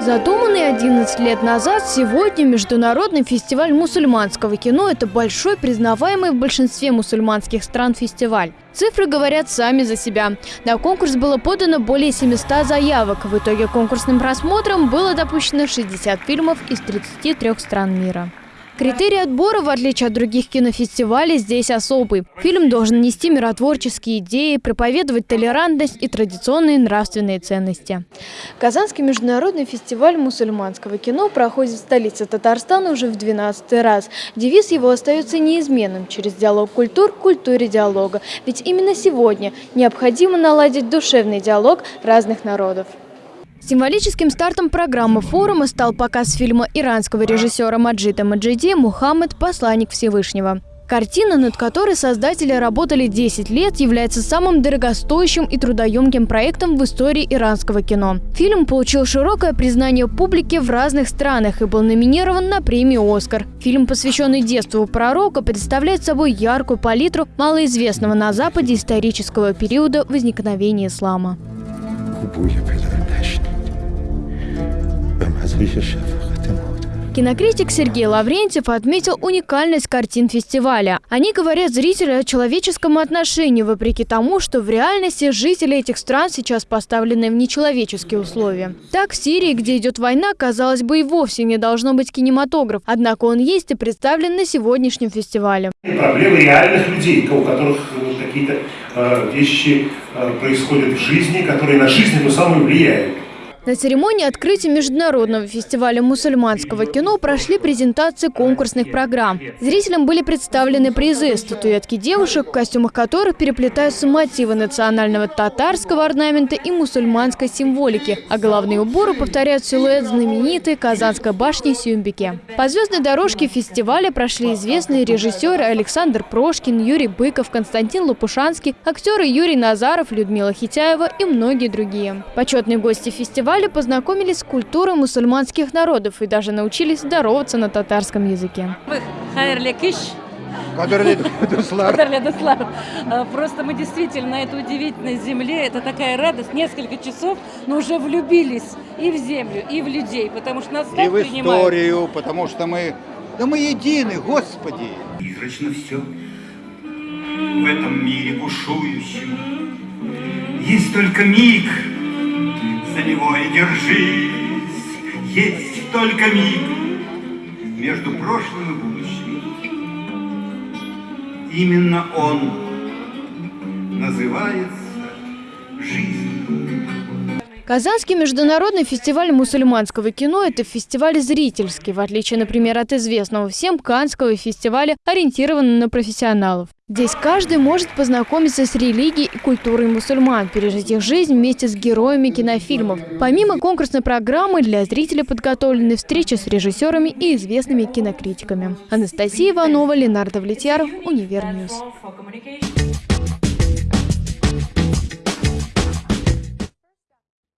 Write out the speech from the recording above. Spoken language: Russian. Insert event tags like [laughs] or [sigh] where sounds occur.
Задуманный 11 лет назад, сегодня Международный фестиваль мусульманского кино – это большой, признаваемый в большинстве мусульманских стран фестиваль. Цифры говорят сами за себя. На конкурс было подано более 700 заявок. В итоге конкурсным просмотром было допущено 60 фильмов из 33 стран мира. Критерий отбора, в отличие от других кинофестивалей, здесь особый. Фильм должен нести миротворческие идеи, проповедовать толерантность и традиционные нравственные ценности. Казанский международный фестиваль мусульманского кино проходит в столице Татарстана уже в 12 раз. Девиз его остается неизменным – через диалог культур к культуре диалога. Ведь именно сегодня необходимо наладить душевный диалог разных народов. Символическим стартом программы форума стал показ фильма иранского режиссера Маджита Маджиди «Мухаммед. Посланник Всевышнего». Картина, над которой создатели работали 10 лет, является самым дорогостоящим и трудоемким проектом в истории иранского кино. Фильм получил широкое признание публики в разных странах и был номинирован на премию «Оскар». Фильм, посвященный детству пророка, представляет собой яркую палитру малоизвестного на Западе исторического периода возникновения ислама. Кинокритик Сергей Лаврентьев отметил уникальность картин фестиваля. Они говорят зрителю о человеческом отношении, вопреки тому, что в реальности жители этих стран сейчас поставлены в нечеловеческие условия. Так, в Сирии, где идет война, казалось бы, и вовсе не должно быть кинематограф. Однако он есть и представлен на сегодняшнем фестивале. Проблемы реальных людей, у которых какие-то э, вещи э, происходят в жизни, которые на жизнь эту самую влияют. На церемонии открытия Международного фестиваля мусульманского кино прошли презентации конкурсных программ. Зрителям были представлены призы, статуэтки девушек, в костюмах которых переплетаются мотивы национального татарского орнамента и мусульманской символики, а головные уборы повторяют силуэт знаменитой Казанской башни Сюмбике. По звездной дорожке фестиваля прошли известные режиссеры Александр Прошкин, Юрий Быков, Константин Лопушанский, актеры Юрий Назаров, Людмила Хитяева и многие другие. Почетные гости фестиваля фестивале познакомились с культурой мусульманских народов и даже научились здороваться на татарском языке. [laughs] Просто мы действительно на этой удивительной земле, это такая радость, несколько часов, но уже влюбились и в землю, и в людей, потому что нас И в историю, потому что мы, да мы едины, Господи. Призрачно все в этом мире бушующем. Есть только миг, за него и держись. Есть только миг между прошлым и будущим. Именно он называется жизнь. Казанский международный фестиваль мусульманского кино – это фестиваль зрительский, в отличие, например, от известного всем Канского фестиваля, ориентированного на профессионалов. Здесь каждый может познакомиться с религией и культурой мусульман, пережить их жизнь вместе с героями кинофильмов. Помимо конкурсной программы, для зрителей подготовлены встречи с режиссерами и известными кинокритиками. Анастасия Иванова, Ленар Довлетьяров, Univer News.